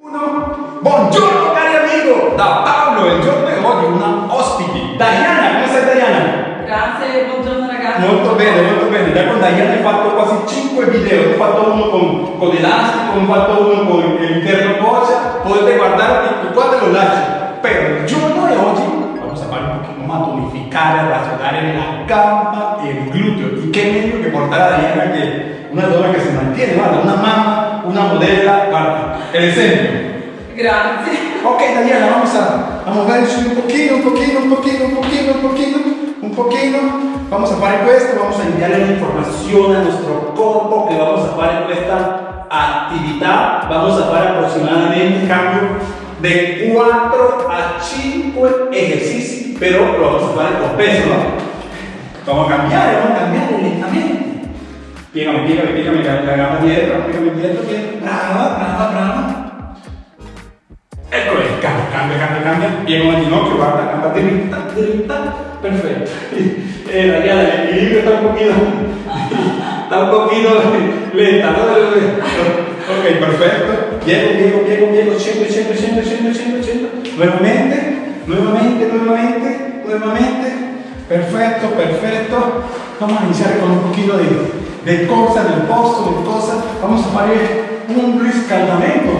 Uno. Buongiorno cari amigo, da Paolo, il giorno di oggi una ospite. Diana, come stai Diana? Grazie, buongiorno ragazzi. Molto bene, molto bene. Da con Diana hai fatto quasi 5 video, ho fatto uno con, con elastico, ho fatto uno con l'interno coscia, potete guardare e qua te lo lascio. Pero il giorno di oggi vamos a fare un pochino más tonificare, rasudare la gamba e il gluteo. Y qué meglio che portare a Diana che una donna che si mantiene, guarda, una mamma, una modella, el esempio. Grazie. Ok, Daniela, vamos a, a moverci un pochino, un pochino, un pochino, un pochino, un pochino, un pochino. Vamos a fare questo, vamos a enviarle una información a nuestro cuerpo que vamos a fare esta actividad. Vamos a fare aproximadamente un cambio de 4 a 5 ejercicios, pero lo vamos a fare con peso, ¿no? Vamos a cambiare, vamos a cambiare lentamente. Piegami, piegami la, la gamba dietro, piegami dietro, dietro. Brava, brava, brava. Eccolo lì, cambia, cambia, cambia, cambia. Piego il ginocchio, guarda, gamba dritta, dritta. Perfetto. Eh, la guía equilibrio está un poquito, está un poquito lenta, ¿no? Ok, perfecto. Piego, piego, piego, piego, scendo, scendo, scendo, scendo, scendo, scendo. Nuevamente, nuevamente, nuevamente, nuevamente. Perfetto, perfetto. Vamos a iniciar con un poquito de, de corsa del posto, de cosa. Vamos a fare un riscaldamento.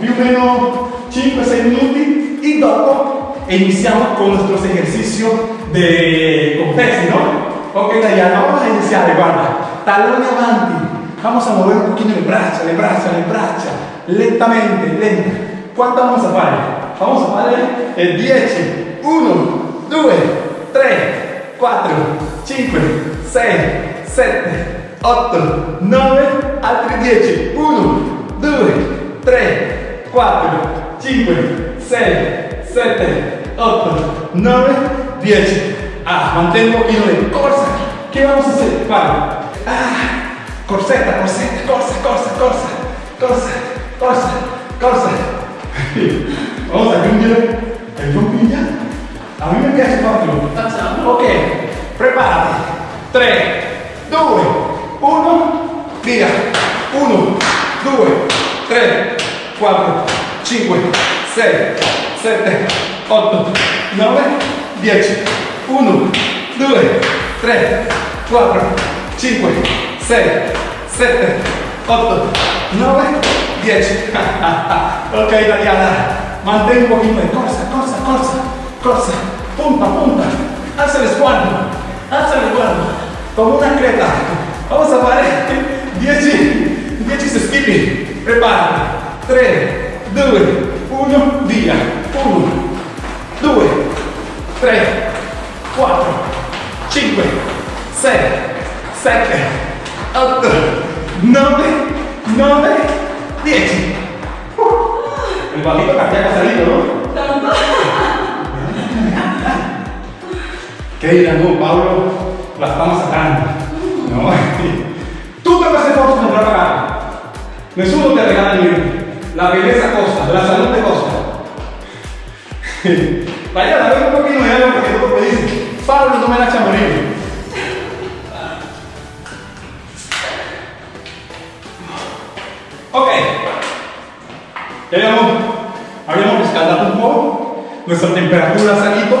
Più o meno 5-6 minuti y dopo iniziamo con ejercicios de con pesi, ¿no? Ok, Dayana, vamos a iniciar, guarda, talón avanti. Vamos a mover un poquito le braccia, le braccia, le braccia, lentamente, lenta. ¿Cuánto vamos a fare? Vamos a fare el 10. 1, 2, 3, 4, 5, 6, 7, 8, 9, altri 10. 1, 2, 3, 4, 5, 6, 7, 8, 9, 10. Ah, un poquito de corsa. ¿Qué vamos a hacer? Vale. Ah, corseta, corseta, corsa, corsa, corsa, corsa, corsa, corsa. Vamos a cambiare il pompiglia. A mí me farlo. Facciamo. Ok, prepárate. 3, 2, 1, via. 1, 2, 3, 4, 5, 6, 7, 8, 9, 10. 1, 2, 3, 4, 5, 6, 7, 8, 9, 10. ok, Daniela, mantén un poquito de corsa, corsa, corsa, corsa. Punta, punta. Alza el sguardo, alza el sguardo. Como una creta. Vamos a fare 10, 10 skipping. Prepárate. 3, 2, 1, via. 1, 2, 3, 4, 5, 6, 7, 8, 9, 9, 10. El balito cardíaco ha salido, ¿no? Tanto. ¿Qué dirán? No, Pablo, la estamos sacando. No. Tú te vas a hacer fotos de trabajar. Nessuno te regala niente. La belleza costa, la salud te costa. Vaya, dame un poquito de algo porque tú me dices, Pablo no me la morir. Ok. Ya habíamos, habíamos escalado un poco, nuestra temperatura ha salido.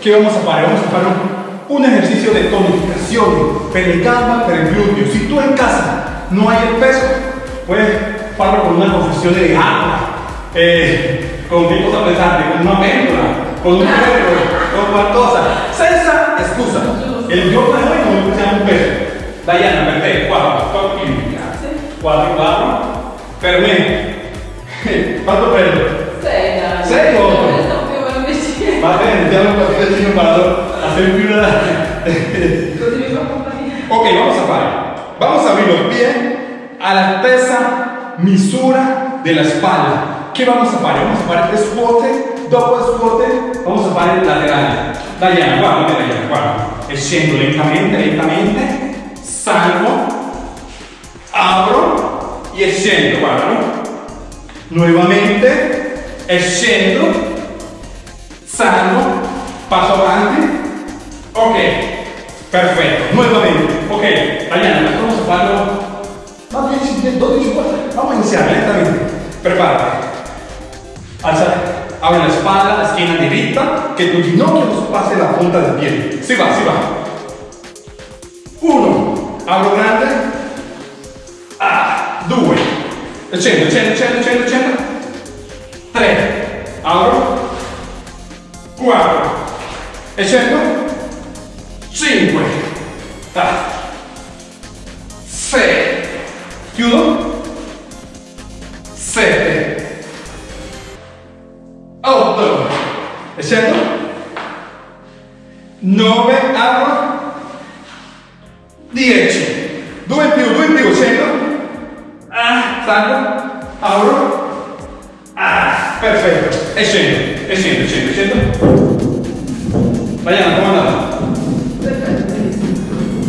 ¿Qué vamos a hacer? Vamos a hacer un, ejercicio de tonificación, el glúteo. Si tú en casa no hay el peso, puedes hacerlo con una confesión de agua, eh, con qué cosa pesante, con una péndola, con un perro, con cualquier cosa. Senza excusa. El giorno de hoy no usiamo un peso. Diana, per te, 4, 4 kg. Grazie. 4, 4. Per me. Quanto prendo? Sei, dai. Sei o un. Va bene, diamo un patino para hacer compagnia. Ok, vamos a fare. Vamos a abrir los pies a la altezza misura de la espalda. ¿Qué vamos a fare? Vamos a fare scuote, dopo scuote vamos a fare il laterale. Diana, guarda, Diana, guarda. E scendo lentamente, lentamente, salgo, apro e scendo, guarda, no? Nuovamente, salgo, passo avanti, ok, perfetto, nuovamente, ok, Diana, vamos a farlo, va 10, 12, 4, vamos a iniziare lentamente, prepárate, Alza, abre la espalda, la esquina directa, que tu ginocchio no pase la punta del pie. Sí va, sí va. Uno, abro grande. Ah, due. Scendo, scendo, scendo, scendo, scendo. Apro. Quattro. E scendo. Cinque. Ah. Chiudo. Sette. Otto. E scendo. Nove, apro. 10 2 in più 2 in più 100 ah, salgo apro ah, perfetto e scendo e scendo scendo scendo Diana come andava?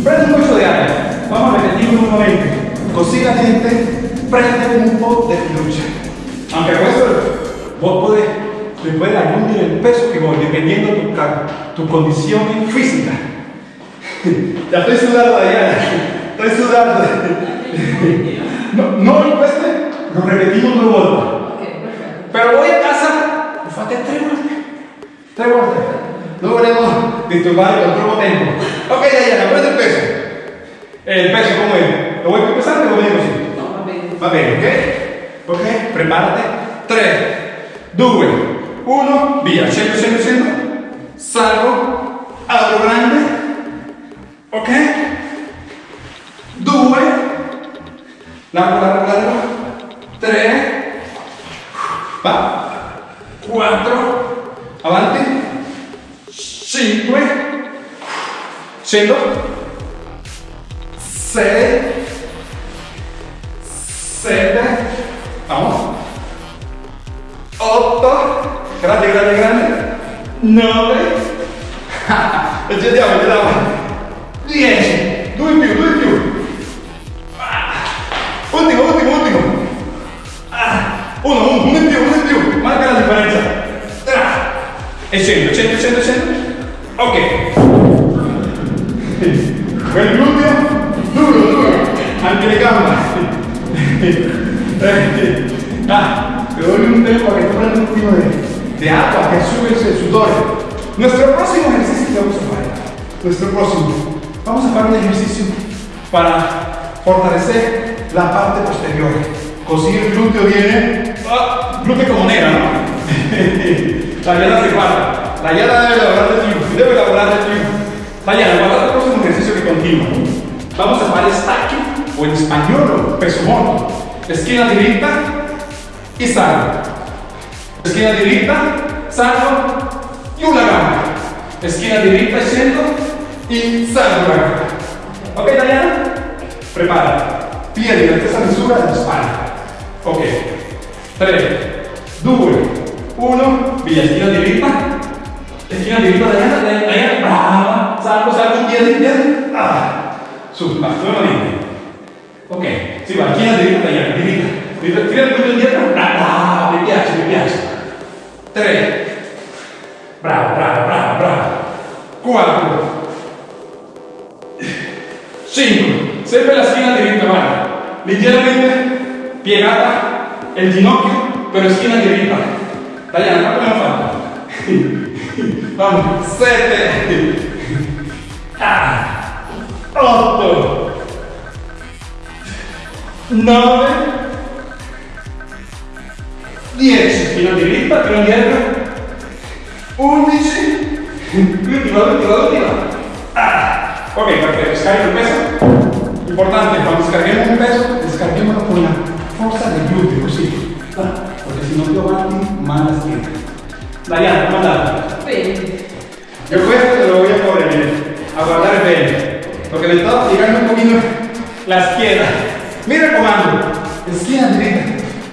Prendi un poco di aria vamos a repetirlo un momento così la gente prende un po' de lucha. Aunque questo vos podés le puedes añadir el peso que vos dependiendo tu, ca- tu condición física. Ya estoy sudando Diana. Estoy sudando. No, no lo cueste lo repetimos Ok, perfetto. pero voy a casa. Lo fate tres volte tres volte no volvemos disturbar el otro tiempo ok Diana prende el peso el peso como es lo voy a pesar o lo así No, va bene. Va bene, ok? Ok, preparate. 3, 2, 1, via. Scendo, scendo, scendo. Salgo, apro grande. Ok? 2, largo, largo, largo. 3, va. 4, avanti. 5, scendo. 6, 7, vamos. 8, grande, grande, grande. 9, accendiamo, accendiamo. 10, 2 in più, 2 in più. Ah, Ultimo, ultimo, ultimo. Ah, Uno, uno, uno in più, uno in più. Marca la differenza. Ah, E scendo, scendo, scendo, scendo. Ok. Quel gluteo, duro, duro. Anche le gambe. Ah, te doy un tiempo para que prendas un poquito de, de agua, que subes el sudor. Nuestro próximo ejercicio que vamos a hacer, nuestro próximo, vamos a hacer un ejercicio para fortalecer la parte posterior. Così el glúteo viene, ah, glúteo como nera, ¿no? la llana se guarda, la llana debe elaborar de triunfo, debe elaborar de triunfo. La llana, guarda el próximo ejercicio que continúa. Vamos a hacer stacking o en español peso muerto. Esquina derecha y salgo. Esquina derecha, salgo y una gamba. Esquina derecha, scendo y salgo la gamba. Ok, Diana? Prepara. Piedi la stessa misura della spalla. Ok. 3, 2, 1, via, esquina derecha. Esquina derecha, Diana, Diana, brava. Salgo, salgo, piedi, piedi. Ah. Su, va, nuevamente. Ok, si va, esquina derecha, Diana, derecha. Tira tira il culo indietro. Bravo, mi piace, mi piace. 3. Bravo, bravo, bravo, bravo. 4. 5. Sempre la schiena diritta, guarda. Leggermente piegata il ginocchio, però schiena diritta. Diana, quanto abbiamo fatto? Vamos. 7. Ah. 8. 9. 10. Schiena diritta, tiro indietro. 11. L'ultima, l'ultima, l'ultima. Ah. Ok, perfetto, scarico il peso. Importante, quando scarichiamo un peso, scarichiamolo con la forza del gluteo, così. Ah, Perché se no più avanti, male la schiena. Diana, come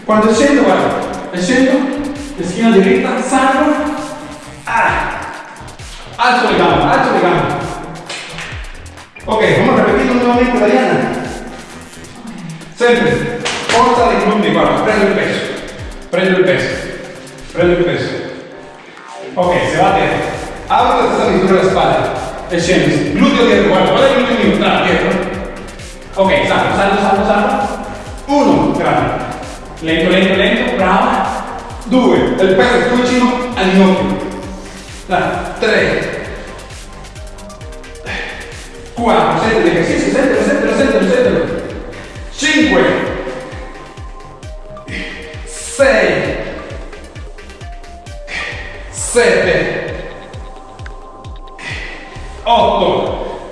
Cuando scendo, guarda, scendo, esquina derecha, salgo, ah, alzo le gambe, alzo le gambe. Ok, vamos a repetirlo nuevamente, Diana. Sempre, forza dei glutei, guarda, prendo il peso, prendo il peso, prendo il peso. Ok, se va a terra. Apro la stessa misura della spalla. E scendi. Gluteo dietro, guarda. Ok, salgo, salgo, salgo, salgo. Uno, grande. Lento, lento, lento, brava. 2, il più. Vicino al ginocchio. 3, 4, senti l'esercizio, sentilo, sentilo, sentilo, sentilo. 5, 6, 7, 8,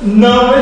9,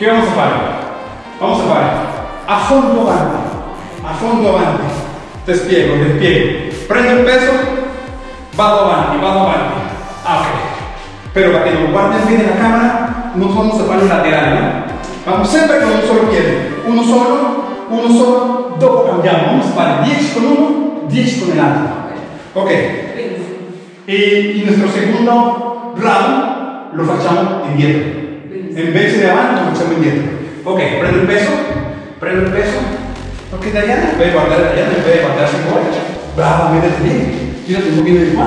che vamos a fare? Vamos a fare a fondo avanti, a fondo avanti. Te spiego, te spiego. Prendo il peso, vado avanti, vado avanti. Ok. Pero para que nos guarden bien en la cámara, no vamos a fare laterali, ¿no? Vamos sempre con un solo piede. Uno solo, uno solo, dopo cambiamo. Vamos a fare 10 con uno, 10 con el altro. Ok. Y, y nuestro segundo round lo facciamo indietro. En vez de lo facciamo indietro. Ok, prendo il peso, prendo il peso. Ok, Dayana, puoi guardare Dayana, puoi guardarsi fuori. Brava, métete bien. Tírate un poquito di qua.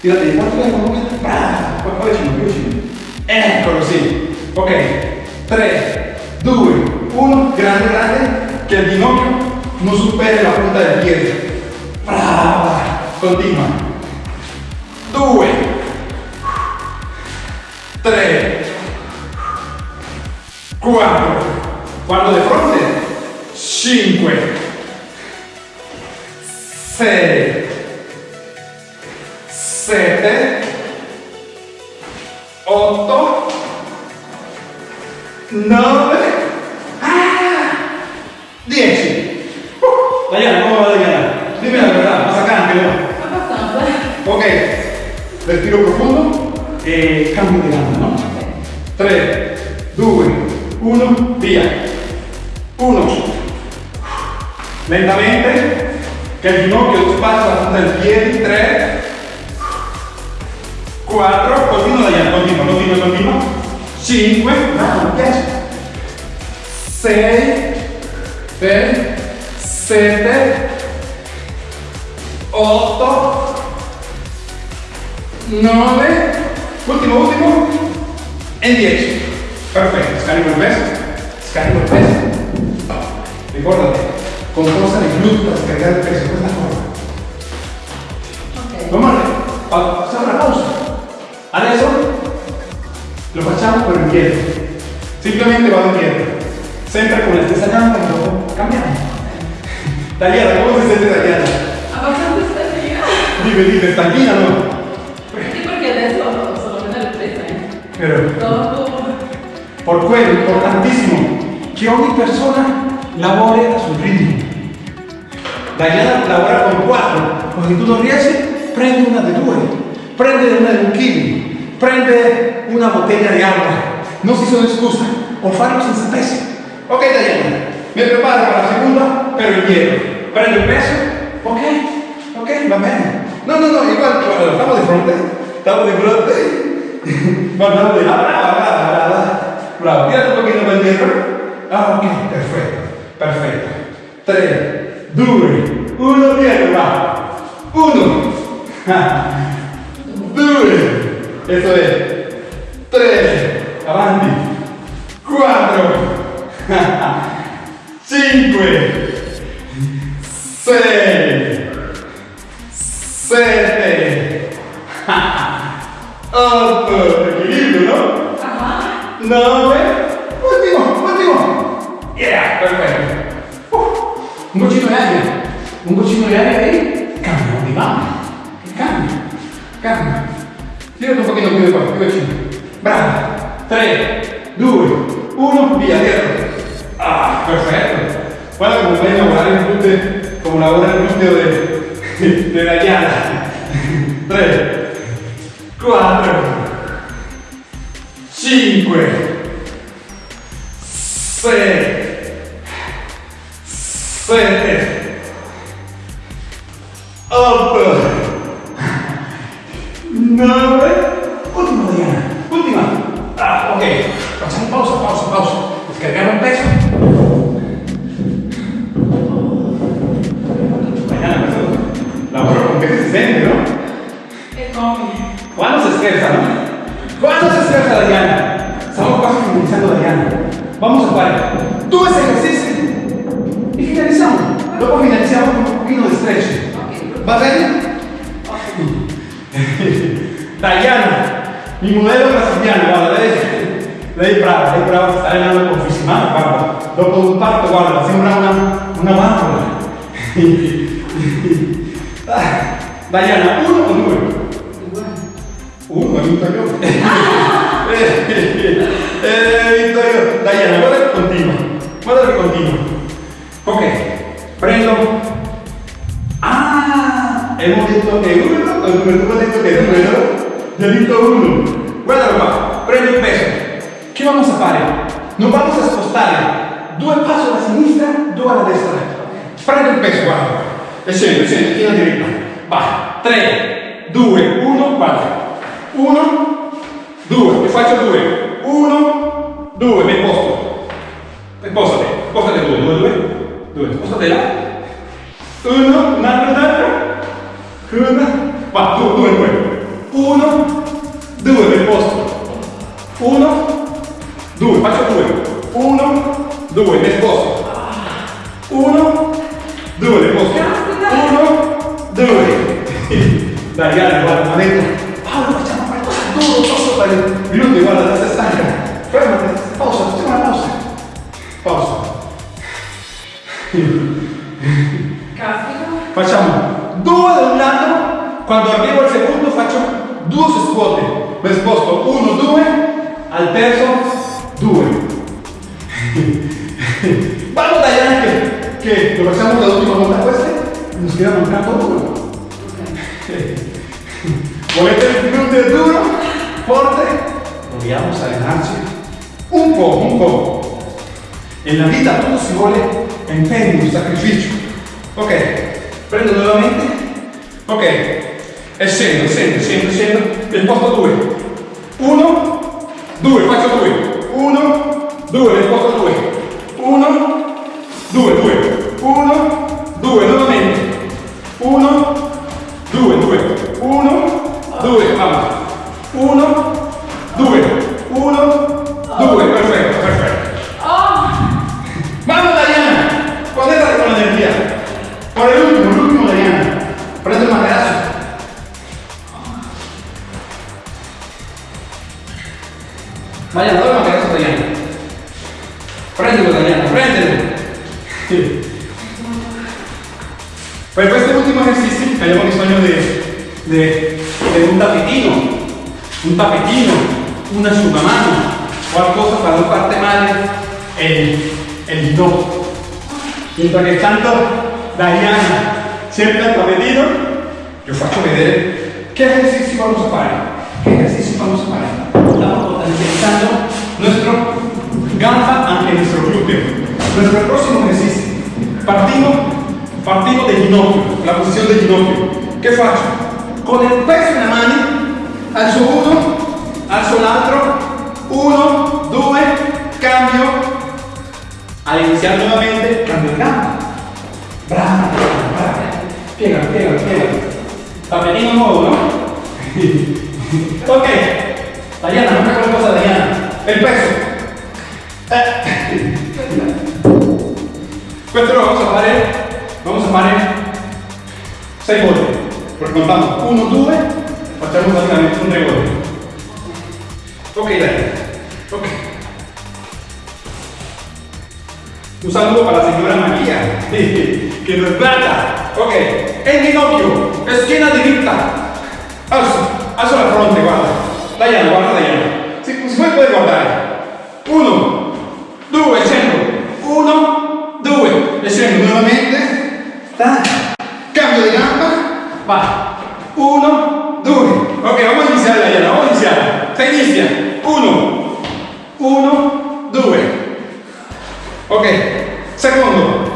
Tírate qua, tírate un poquito. Brava, più vicino. Eccolo, sì. Ok, 3, 2, 1, grande, grande, che il ginocchio non superi la punta del piede. Brava, continua. 2, 4, guardo di fronte, 5, 6, 7, 8, 9, ah, 10. Uh, Diana, come va Diana? Dimmi la ma saccante no? Abbastanza. Ok, respiro profundo e cambio di gamba, no? 3, 2, 1, via. 1. Lentamente, che il ginocchio spazio la punta del piede. 3, 4, continua Diana, continua, continua, continua. 5, no, mi piace. 6, 7, 8, 9, ultimo, ultimo, e 10. Perfetto, scarico il scarico il peso. Ricordati, con forza di glúteo per scaricare il peso, questa cosa. Ok. Vamos a facciamo una pausa. Adesso lo facciamo per indietro. Simplemente vado indietro. Sempre con la stessa gamba e dopo cambiamo. Tagliata, come si sente tagliata? Abbastanza stanchina. Dime, dime, stanchina no? Sì, perché adesso sono meno ripresa. eh. Pero Dopo. por quello importantissimo che ogni persona lavori a suo ritmo. Diana lavora con quattro, ma se tu non riesci, prendi una di due, prende una di un chilo, prende una bottiglia di acqua. Non si sono scuse, o farlo senza peso. Ok Diana, mi preparo per la seconda, per il dietro. Prendo il peso, ok, ok, va bene. No, no, no, igual, estamos de frente, estamos de frente. Guardando de brava. Bravo, tírate un pochino per dietro. Ah, ok, perfetto, perfetto. 3, 2, 1, dietro, va. 1, 2, eso es. 3, avanti. 4, 5, 6, 7, 8, equilibrio, ¿no? Ah, 9, goccino aria, un goccino aria e cambia di mano. Cambia, cambia. Tirati un pochino più di qua, più vicino. Bravo. 3, 2, 1, via, dietro. Ah, perfetto. Guarda come a lavorare il gluteo, come lavora il gluteo de, de la llana. 3, 4, 5, 6, Suele tres. Up. Nueve. Última, Diana. Última. Ah, ok. Facciamo pausa, pausa, pausa. Descargare un peso. Con peso si sente, no? E? Quando si scherza, no? Guarda, sembra una, una bambola. Diana, uno o? Due. Uno, ho vinto io. eh, vinto io. Diana, guarda continua. Guarda continua. Ok, prendo. Ah, hemos detto che uno, o il numero uno ha detto che due, no? Yo he vinto uno. Guardalo qua, prendo il peso. Che vamos a fare? Non vamos a spostare due passi alla sinistra, due alla destra. Prendo il peso, guarda. E scendo, scendo, china diritta. Vai. 3, 2, 1, guarda. 1, 2, e faccio 2. 1, 2, mi posto. E postate, postate 2, 2, 2, 2, spostate là. 1, un altro, un altro. 1, va, 2, 2, 2. 1, 2, mi posto. 1, 2, faccio 2. 1, 2, mi sposto. 1, 2, mi posto. 1, 2. Dai, guarda, guarda, ha detto, Paolo, facciamo qualcosa duro, posso fare minuti, guarda, la stanca. Fermati, pausa, facciamo una pausa. Pausa. Facciamo due da un lato, quando arrivo al secondo faccio due scuote. Mi sposto uno, due, al terzo, due. Vamos da allá che, lo facciamo dall'ultima volta queste, nos queda mancando uno. Volete il duro, forte? Dobbiamo allenarci un po', un po'. Nella vita tutto si vuole impegno, sacrificio. Ok, prendo nuovamente. Ok, e scendo, scendo, scendo, scendo. E posto due. Uno, due, faccio due. Uno, due, ne posto due. Uno, due, due. Estamos potencializando nuestro gamba anche nuestro glúteo. Nuestro próximo ejercicio. Partimos, partimos del ginocchio, la posición del ginocchio. ¿Qué faccio? Con il peso in mano, alzo uno, alzo l'altro, uno, due, cambio. Al iniziare nuovamente, cambio il gamba. Brava, brava, brava. Piegalo, piegalo, piegalo. Tappetino nuovo, no? ok. Diana, non è qualcosa Diana. Il peso. Eh. Questo lo vamos a fare, vamos a fare 6 volte. Perché contiamo 1, 2, facciamo praticamente un 3 volte. Ok, dai. Ok. Un saludo para la señora María, que nos plata. Ok, el ginocchio, esquina diritta. Alzo, alzo la fronte, guarda. Diana, guarda Diana. Si, si può guardare. Uno, due, scendo. Uno, due. scendo, nuovamente. Cambio di gamba. Va. Uno, due. Ok, vamos a iniziare Diana, vamos a iniziare. Se inizia. Uno, uno, due. Ok, secondo.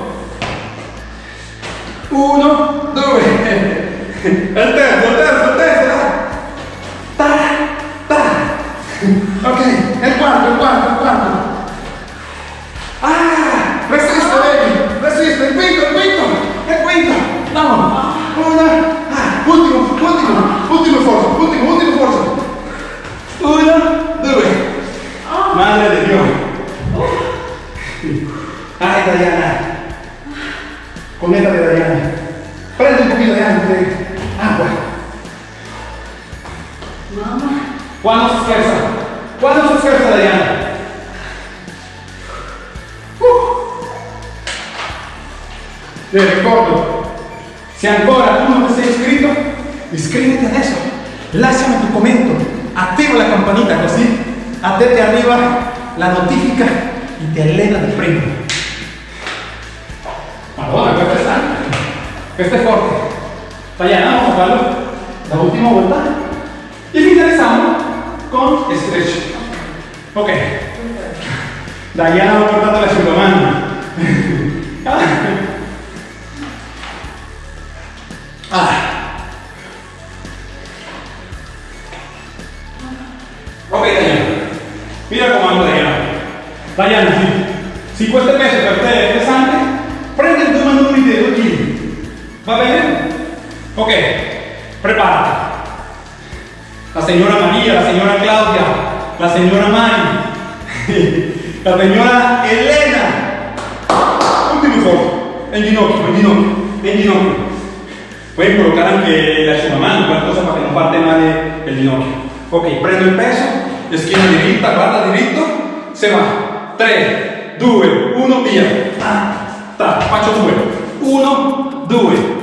Uno, due. Il terzo, il terzo, il terzo. ok, e guardo, guardo, guardo. Ah, resiste, vedi, resiste, il quinto, il quinto, il quinto. No, una, ah, ultimo, ultimo. Dayana va cortando la Superman. ah. Ok, Dayana. Mira cómo ando, Dayana. Dayana, si, si cuesta peso, pero usted pesante, prende el toma número y dedo aquí. ¿Va a ver? Ok, prepárate. La señora María, la señora Claudia, la señora Mari la señora Elena. Último foto, en ginocchio, en ginocchio, en ginocchio. Pueden colocar anche la asciugamano, qualcosa para que no parte male el ginocchio. Ok, prendo il peso, schiena diritta, guarda diritto, se va. 3, 2, 1, via. Ah, ta, faccio 2. 1, 2. 2,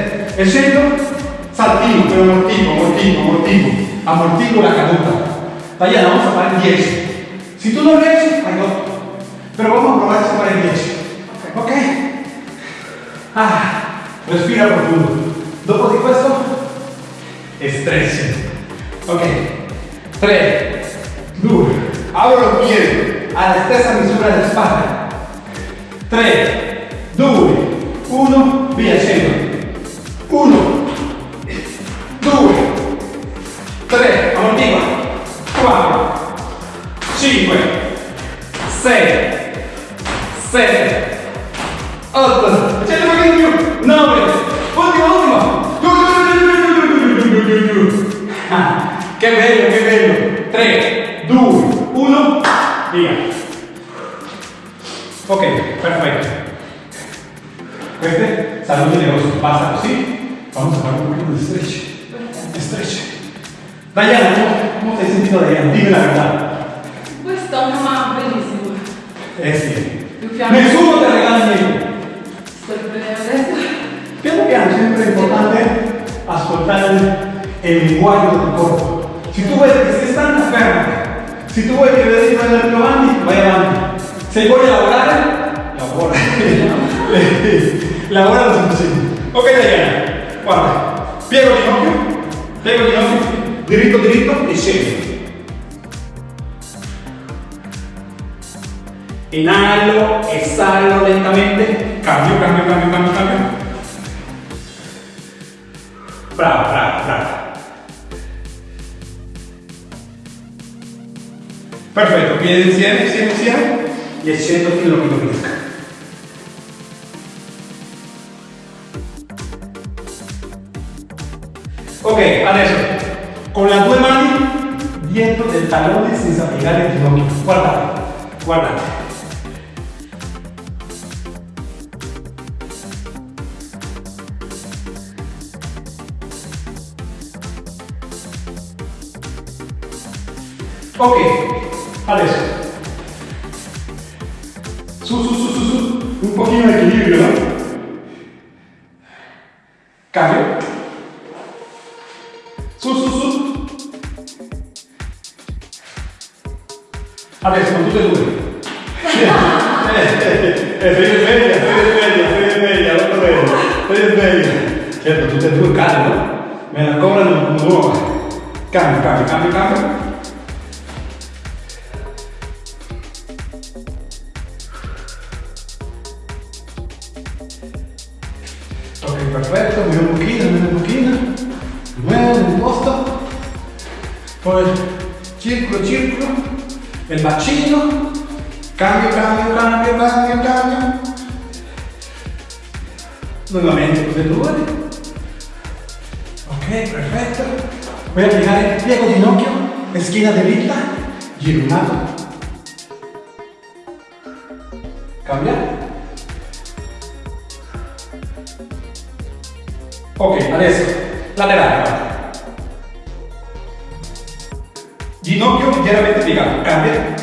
faccio vedere. E scendo, saltino, però amortivo, amortivo, amortivo, amortivo la caduta. Diana, vamos a fare 10. Si tu non riesci, hai 8. Però vamos a provare a fare 10. Ok? Ah, respira profundo. Dopo di questo, stretch. Ok. 3, 2, apro los piedi alla stessa misura della spalla. 3, 2, 1, via, scendo. 1, 2, 3, amortiva, 4, 5, 6, 7, 8, c'è un pochino più, 9, ultima, ultima, che bello, che bello, 3, 2, 1, via, ok, perfetto, queste saluti le vostre, basta così, Vamos a hablar un poquito de stretch. Stretch. Dayana, ¿cómo, te has sentido Dayana? Dime la verdad. Pues está un mamá bellísimo. Es bien. Me sumo te regalas mi Estoy Pienso que es siempre importante ascoltar el, el lenguaje del cuerpo. Si tú ves que se están enfermos, si tú ves que ves que va a lo Andy, va a Se voy a laborar, labora. labora lo suficiente. Ok, Dayana. Guarda, piego il ginocchio, piego il ginocchio, diritto diritto e scendi. Inhalo, exhalo lentamente, cambio, cambio, cambio, cambio, cambio. Bravo, bravo, bravo. Perfetto, piedi insieme, insieme, insieme e scendo fino a che non adesso con le due mani dietro del tallone senza piegare il ginocchio. Guardate, guardate. Ok, adesso. Su, su, su, su, su. Un pochino di equilibrio, no? Cambio. Adesso, é tutte e É bem sveglia, sveglia, sveglia, non prego, sveglia. Certo, tutte e due cadono, me la cobrano nuova. Cambio, cambio, cambio, cambio. Cambio, cambio, cambio, cambio, cambio. Nuevamente tutte e due. Ok, perfetto. Voy a piegare, piego ginocchio, esquina derecha, giro un lato. Cambia. Ok, adesso laterale. Ginocchio leggermente piegato, cambia.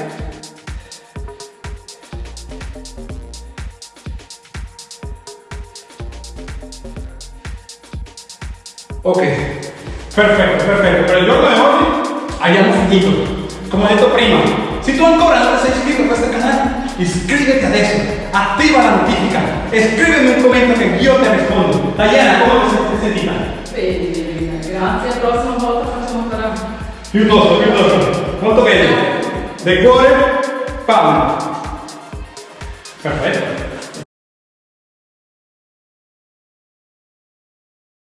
Ok, perfetto, perfetto. Per il giorno di oggi abbiamo finito. Come ho detto prima, se tu ancora non sei iscritto a questo canale, iscriviti adesso, attiva la notifica e scrivimi un commento che io ti rispondo. Diana, come ti sei sentita? Bene, bene, grazie. La prossima volta facciamo ancora. Piuttosto, piuttosto. Molto bene. Del cuore. Perfetto.